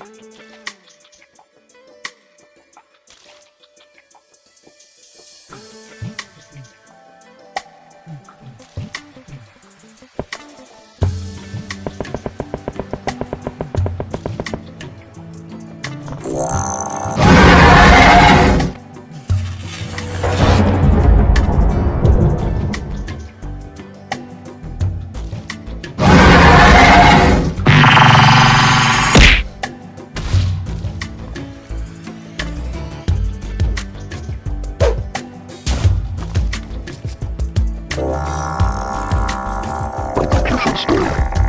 Mm-hmm. Stay.